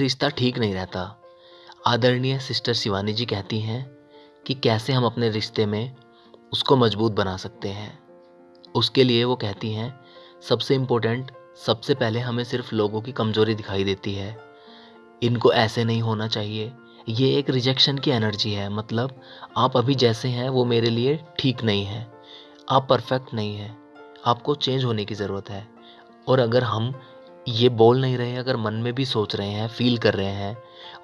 रिश्ता ठीक नहीं रहता। आदरणीय सिस्टर शिवानी जी कहती हैं कि कैसे हम अपने रिश्ते में उसको मज़बूत बना सकते हैं। उसके लिए वो कहती हैं, सबसे इम्पोर्टेंट सबसे पहले हमें सिर्फ़ लोगों की कमज़ोरी दिखाई देती है। इनको ऐसे नहीं होना चाहिए। ये एक रिजेक्शन की एनर्जी है मतलब आप अभी जैसे हैं, वो मेरे लिए ठीक नहीं है। आप परफेक्ट नहीं हैं। आपको चेंज होने की ज़रूरत है। और अगर हम ये बोल नहीं रहे अगर मन में भी सोच रहे हैं फील कर रहे हैं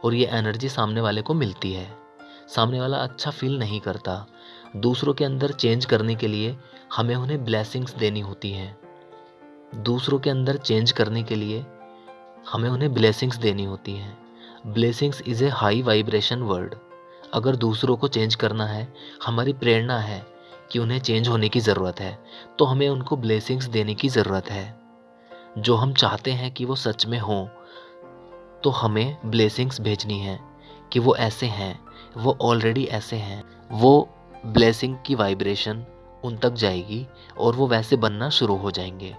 और ये एनर्जी सामने वाले को मिलती है। सामने वाला अच्छा फील नहीं करता। दूसरों के अंदर चेंज करने के लिए हमें उन्हें ब्लेसिंग्स देनी होती हैं। दूसरों के अंदर चेंज करने के लिए हमें उन्हें ब्लेसिंग्स देनी होती हैं। Blessings is a high vibration word अगर दूसरों को चेंज करना है, हमारी प्रेरणा है कि उन्हें चेंज होने की ज़रूरत है तो हमें उनको ब्लेसिंग्स देने की ज़रूरत है। जो हम चाहते हैं कि वो सच में हों तो हमें ब्लेसिंग्स भेजनी है कि वो ऐसे हैं, वो ऑलरेडी ऐसे हैं। वो ब्लेसिंग की वाइब्रेशन उन तक जाएगी और वो वैसे बनना शुरू हो जाएँगे।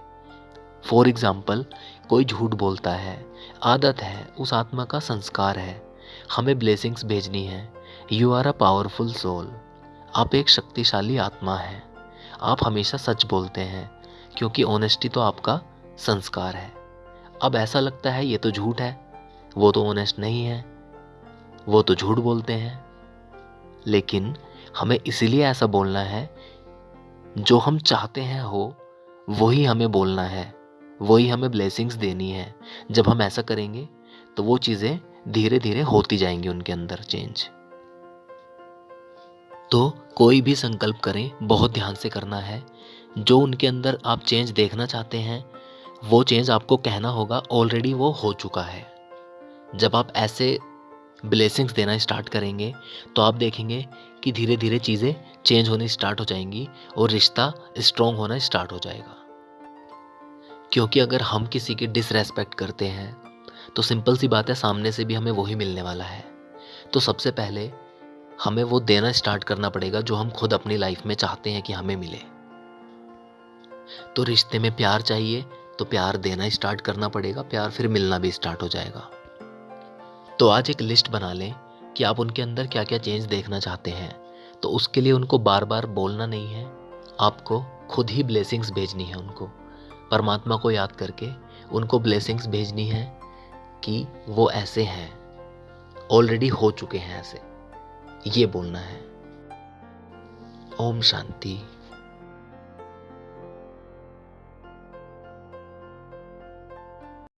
फॉर एग्ज़ाम्पल कोई झूठ बोलता है, आदत है, उस आत्मा का संस्कार है, हमें ब्लेसिंग्स भेजनी है। You are a powerful soul आप एक शक्तिशाली आत्मा हैं। आप हमेशा सच बोलते हैं, क्योंकि ऑनेस्टी तो आपका संस्कार है। अब ऐसा लगता है, ये तो झूठ है। वो तो ऑनेस्ट नहीं है। वो तो झूठ बोलते हैं। लेकिन हमें इसीलिए ऐसा बोलना है, जो हम चाहते हैं हो, वही हमें बोलना है। वही हमें ब्लेसिंग्स देनी है। जब हम ऐसा करेंगे तो वो चीज़ें धीरे धीरे होती जाएँगी उनके अंदर चेंज तो कोई भी संकल्प करें, बहुत ध्यान से करना है। जो उनके अंदर आप चेंज देखना चाहते हैं वो चेंज आपको कहना होगा ऑलरेडी वो हो चुका है। जब आप ऐसे ब्लेसिंग्स देना स्टार्ट करेंगे तो आप देखेंगे कि धीरे धीरे चीज़ें चेंज होनी स्टार्ट हो जाएँगी और रिश्ता स्ट्रॉन्ग होना स्टार्ट हो जाएगा। क्योंकि अगर हम किसी की डिसरेस्पेक्ट करते हैं तो सिंपल सी बात है, सामने से भी हमें वही मिलने वाला है। तो सबसे पहले हमें वो देना स्टार्ट करना पड़ेगा, जो हम खुद अपनी लाइफ में चाहते हैं कि हमें मिले। तो रिश्ते में प्यार चाहिए तो प्यार देना स्टार्ट करना पड़ेगा, प्यार फिर मिलना भी स्टार्ट हो जाएगा। तो आज एक लिस्ट बना लें कि आप उनके अंदर क्या क्या चेंज देखना चाहते हैं। तो उसके लिए उनको बार बार बोलना नहीं है, आपको खुद ही ब्लेसिंग्स भेजनी है उनको। परमात्मा को याद करके उनको ब्लेसिंग्स भेजनी है कि वो ऐसे हैं ऑलरेडी हो चुके हैं ऐसे। ये बोलना है। ओम शांति।